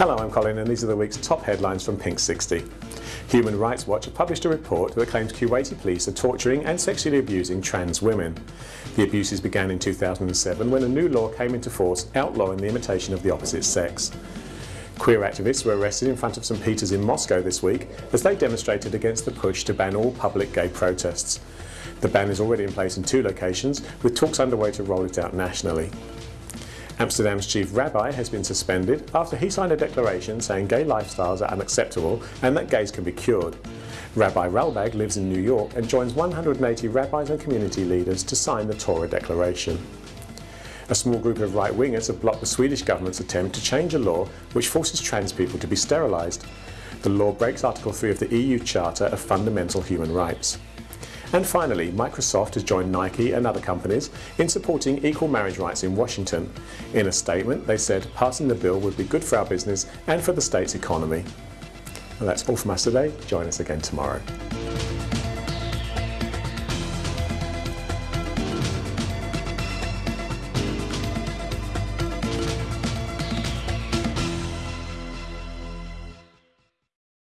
Hello, I'm Colin and these are the week's top headlines from Pink 60. Human Rights Watch published a report that claims Kuwaiti police are torturing and sexually abusing trans women. The abuses began in 2007 when a new law came into force outlawing the imitation of the opposite sex. Queer activists were arrested in front of St Peter's in Moscow this week as they demonstrated against the push to ban all public gay protests. The ban is already in place in two locations, with talks underway to roll it out nationally. Amsterdam's chief rabbi has been suspended after he signed a declaration saying gay lifestyles are unacceptable and that gays can be cured. Rabbi Ralbag lives in New York and joins 180 rabbis and community leaders to sign the Torah Declaration. A small group of right-wingers have blocked the Swedish government's attempt to change a law which forces trans people to be sterilised. The law breaks Article 3 of the EU Charter of Fundamental Human Rights. And finally, Microsoft has joined Nike and other companies in supporting equal marriage rights in Washington. In a statement, they said passing the bill would be good for our business and for the state's economy. That's all from us today. Join us again tomorrow.